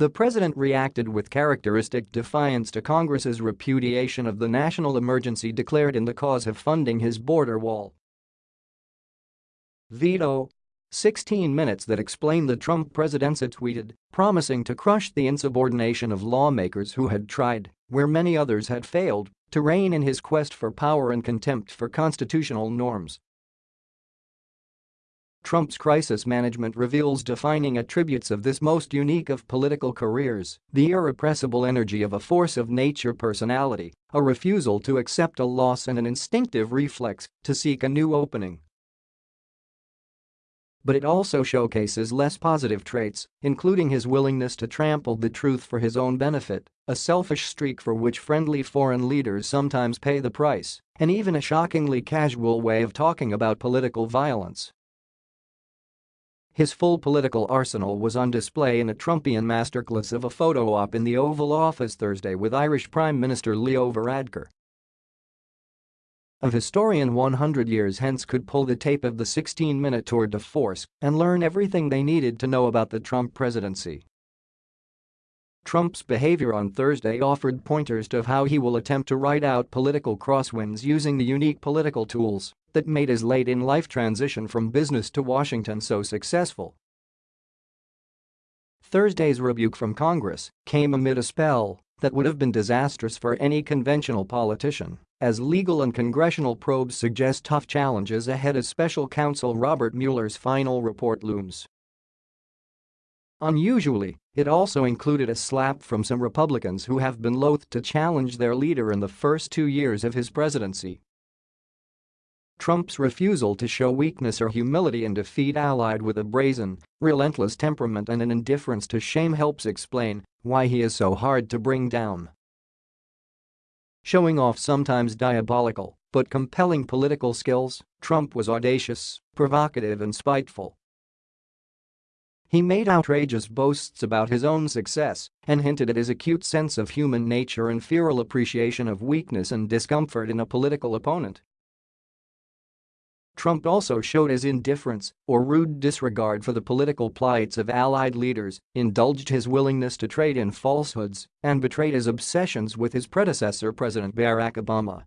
The president reacted with characteristic defiance to Congress's repudiation of the national emergency declared in the cause of funding his border wall. Veto. 16 minutes that explain the Trump presidency tweeted, promising to crush the insubordination of lawmakers who had tried, where many others had failed, to rein in his quest for power and contempt for constitutional norms. Trump's crisis management reveals defining attributes of this most unique of political careers, the irrepressible energy of a force of nature personality, a refusal to accept a loss and an instinctive reflex to seek a new opening. But it also showcases less positive traits, including his willingness to trample the truth for his own benefit, a selfish streak for which friendly foreign leaders sometimes pay the price, and even a shockingly casual way of talking about political violence. His full political arsenal was on display in a Trumpian masterclass of a photo op in the Oval Office Thursday with Irish Prime Minister Leo Varadkar. A historian 100 years hence could pull the tape of the 16-minute tour de force and learn everything they needed to know about the Trump presidency. Trump's behavior on Thursday offered pointers to how he will attempt to ride out political crosswinds using the unique political tools that made his late-in-life transition from business to Washington so successful. Thursday's rebuke from Congress came amid a spell that would have been disastrous for any conventional politician, as legal and congressional probes suggest tough challenges ahead as special counsel Robert Mueller's final report looms. Unusually, it also included a slap from some Republicans who have been loath to challenge their leader in the first two years of his presidency. Trump's refusal to show weakness or humility in defeat allied with a brazen, relentless temperament and an indifference to shame helps explain why he is so hard to bring down. Showing off sometimes diabolical but compelling political skills, Trump was audacious, provocative and spiteful. He made outrageous boasts about his own success and hinted at his acute sense of human nature and feral appreciation of weakness and discomfort in a political opponent. Trump also showed his indifference or rude disregard for the political plights of allied leaders, indulged his willingness to trade in falsehoods, and betrayed his obsessions with his predecessor President Barack Obama